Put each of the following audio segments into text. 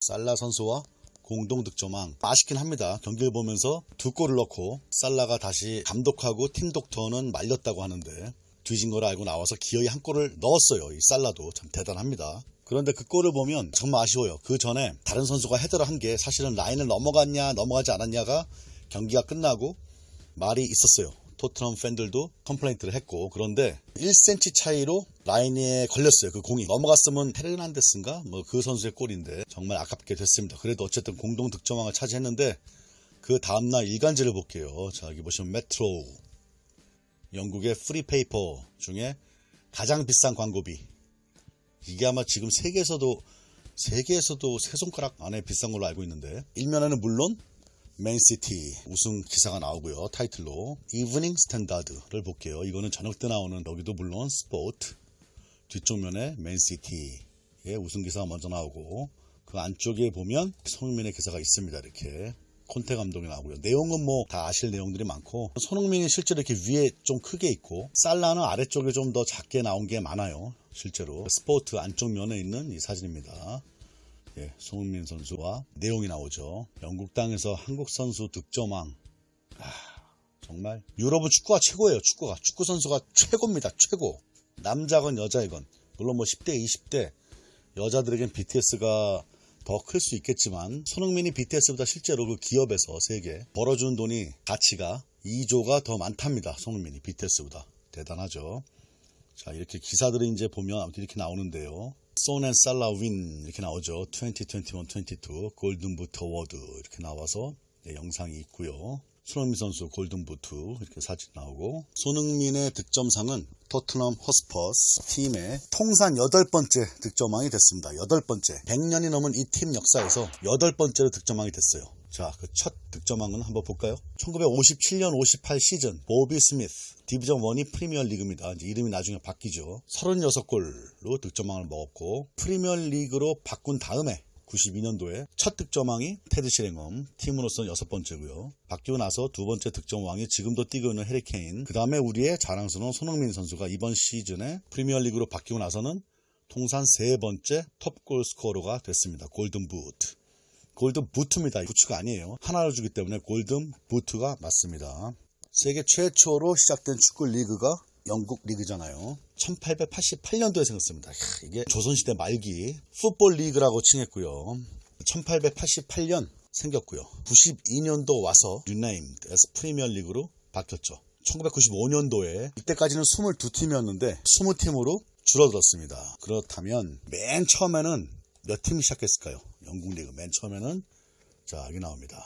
살라 선수와 공동 득점왕 아쉽긴 합니다. 경기를 보면서 두 골을 넣고 살라가 다시 감독하고 팀 닥터는 말렸다고 하는데 뒤진 걸 알고 나와서 기어이 한 골을 넣었어요. 이 살라도 참 대단합니다. 그런데 그 골을 보면 정말 아쉬워요. 그 전에 다른 선수가 header를 한 게 사실은 라인을 넘어갔냐 넘어가지 않았냐가 경기가 끝나고 말이 있었어요. 토트넘 팬들도 complaint를 했고 그런데 1cm 차이로 라인에 걸렸어요. 그 공이 넘어갔으면 헤르난데스인가 뭐 그 선수의 골인데 정말 아깝게 됐습니다. 그래도 어쨌든 공동 득점왕을 차지했는데 그 다음날 일간지를 볼게요. 자 여기 보시면 메트로 영국의 free paper 중에 가장 비싼 광고비 이게 아마 지금 세계에서도 세계에서도 세 손가락 안에 비싼 걸로 알고 있는데 일면에는 물론 맨시티 우승 기사가 나오고요. 타이틀로 이브닝 스탠다드를 볼게요. 이거는 저녁 때 나오는 여기도 물론 sport 뒤쪽 면에 맨시티의 우승 기사가 먼저 나오고 그 안쪽에 보면 손흥민의 기사가 있습니다. 이렇게 콘테 감독이 나오고요. 내용은 뭐 다 아실 내용들이 많고 손흥민이 실제로 이렇게 위에 좀 크게 있고 살라는 아래쪽에 좀 더 작게 나온 게 많아요. 실제로 스포트 안쪽 면에 있는 이 사진입니다 예, 손흥민 선수와 내용이 나오죠. 영국 땅에서 한국 선수 득점왕. 아, 정말 유럽은 축구가 최고예요. 축구가 축구 선수가 최고입니다. 최고. 남자건 여자이건 물론 뭐 10대, 20대 여자들에겐 BTS가 더 클 수 있겠지만 손흥민이 BTS보다 실제로 그 기업에서 세계 벌어준 돈이 가치가 2조가 더 많답니다. 손흥민이 BTS보다 대단하죠. 자 이렇게 기사들이 이제 보면 아무튼 이렇게 나오는데요. Son and 살라 win 이렇게 나오죠. 2021-22 Golden Boot Award 이렇게 나와서 네, 영상이 있고요. 손흥민 선수 Golden Boot 이렇게 사진 나오고 손흥민의 득점상은 토트넘 호스퍼스 팀의 통산 여덟 번째 득점왕이 됐습니다. 여덟 번째. 100년이 넘은 이 팀 역사에서 여덟 번째로 득점왕이 됐어요. 자, 그 첫 득점왕은 한번 볼까요? 1957년 58 시즌 보비 스미스 Division 1이 프리미어 리그입니다. 이름이 나중에 바뀌죠. 36골로 득점왕을 먹었고 프리미어 리그로 바꾼 다음에 92년도에 첫 득점왕이 테디 셰링엄 팀으로서는 여섯 번째고요. 바뀌고 나서 두 번째 득점왕이 지금도 뛰고 있는 해리 케인 그 다음에 우리의 자랑스러운 손흥민 선수가 이번 시즌에 프리미어리그로 바뀌고 나서는 통산 세 번째 top goal scorer가 됐습니다. Golden Boot Golden Boot입니다. 부츠가 아니에요. 하나를 주기 때문에 Golden Boot가 맞습니다. 세계 최초로 시작된 축구 리그가 영국 리그잖아요. 1888년도에 생겼습니다. 이야, 이게 조선시대 말기 풋볼 리그라고 칭했고요. 1888년 생겼고요. 92년도 와서 renamed as 프리미어 리그로 바뀌었죠. 1995년도에 이때까지는 22팀이었는데 20팀으로 줄어들었습니다. 그렇다면 맨 처음에는 몇 팀이 시작했을까요? 영국 리그 맨 처음에는 자 여기 나옵니다.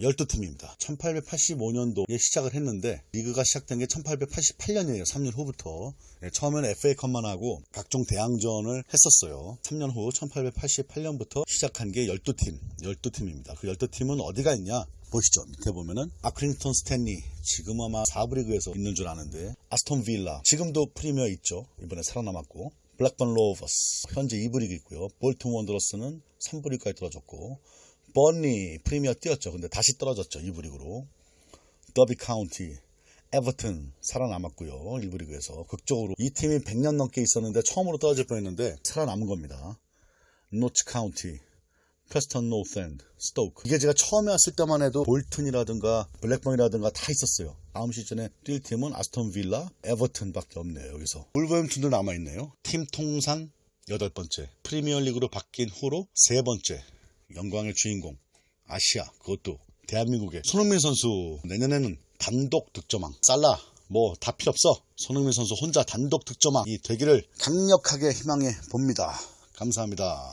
12팀입니다. 1885년도에 시작을 했는데 리그가 시작된 게 1888년이에요. 3년 후부터. 네, 처음에는 FA컵만 하고 각종 대항전을 했었어요. 3년 후 1888년부터 시작한 게 12팀, 12팀입니다. 그 12팀은 어디가 있냐? 보시죠. 밑에 보면은 아크링턴 스탠리 지금 아마 4부 리그에서 있는 줄 아는데 아스톤 빌라 지금도 프리미어 있죠. 이번에 살아남았고 블랙번 로버스 현재 2부 리그 있고요. 볼튼 원더러스는 3부 리그까지 떨어졌고 번리 프리미어 뛰었죠. 근데 다시 떨어졌죠. 2부 리그로. 더비 카운티, 에버튼 살아남았고요. 1부 리그에서 극적으로 이 팀이 100년 넘게 있었는데 처음으로 떨어질 뻔했는데 살아남은 겁니다. 노치 카운티, 프레스턴 노스엔드, 스토크. 이게 제가 처음에 왔을 때만 해도 볼튼이라든가 블랙번이라든가 다 있었어요. 다음 시즌에 뛸 팀은 아스톤 빌라, 에버튼밖에 없네요. 여기서. 울버햄튼도 남아 있네요. 팀 통산 여덟 번째. 프리미어리그로 바뀐 후로 세 번째. 영광의 주인공 아시아 그것도 대한민국의 손흥민 선수 내년에는 단독 득점왕 살라 뭐 다 필요 없어 손흥민 선수 혼자 단독 득점왕이 되기를 강력하게 희망해 봅니다 감사합니다